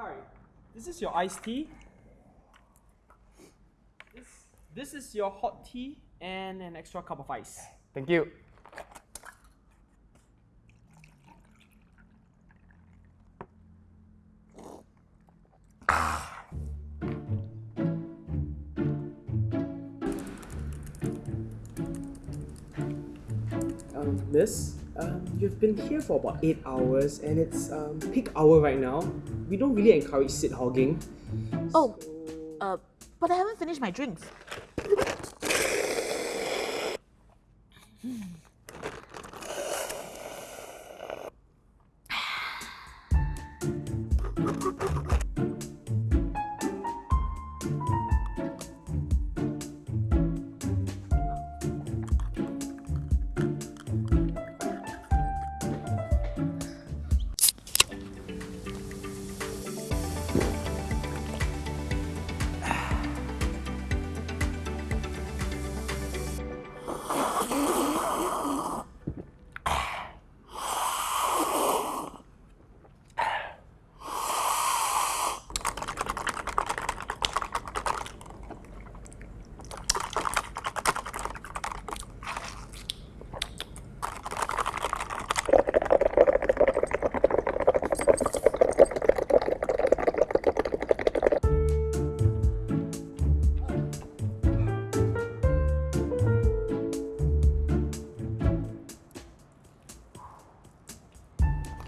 Hi, this is your iced tea. This, this is your hot tea and an extra cup of ice. Thank you. Um, miss, um, you've been here for about 8 hours and it's um, peak hour right now. We don't really encourage sit hogging. Oh, uh, but I haven't finished my drinks.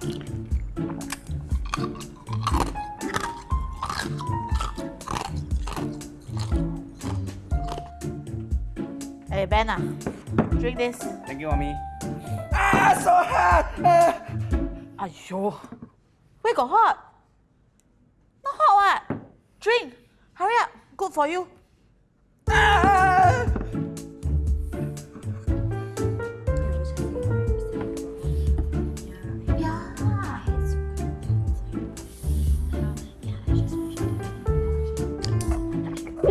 Hey, Ben, ah, drink this. Thank you, mommy. Ah, so hot! Ah. Aiyo, where got hot? Not hot what? Drink. Hurry up. Good for you. Ah. A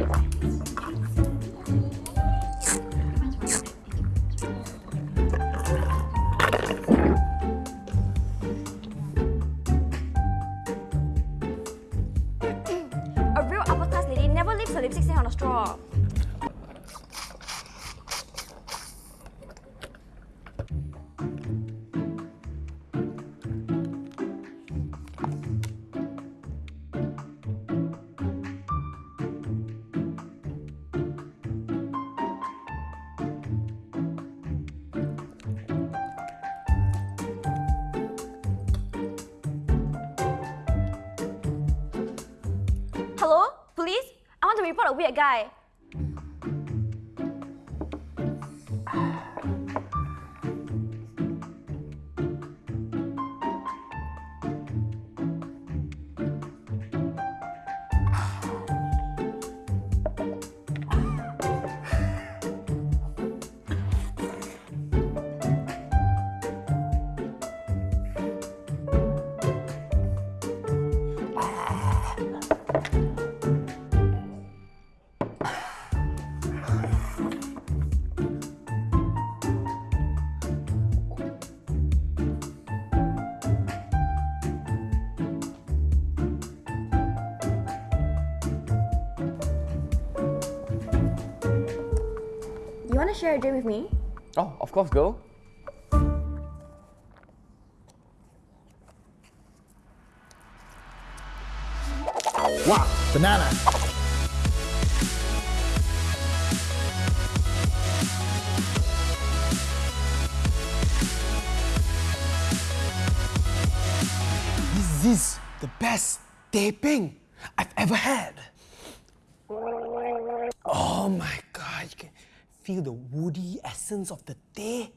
real upper class lady never leaves her lipstick stain on a straw. Hello? Police? I want to report a weird guy. You want to share a drink with me? Oh, of course, girl. Wow, banana. This is the best taping I've ever had. Oh my god, you can feel the woody essence of the tea.